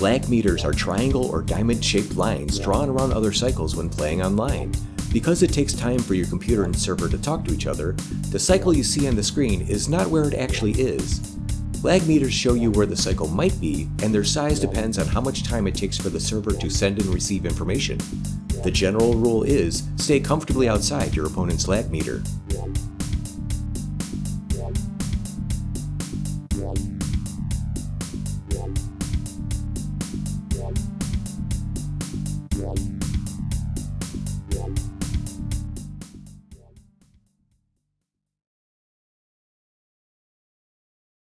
Lag meters are triangle or diamond-shaped lines drawn around other cycles when playing online. Because it takes time for your computer and server to talk to each other, the cycle you see on the screen is not where it actually is. Lag meters show you where the cycle might be, and their size depends on how much time it takes for the server to send and receive information. The general rule is, stay comfortably outside your opponent's lag meter. Yeah.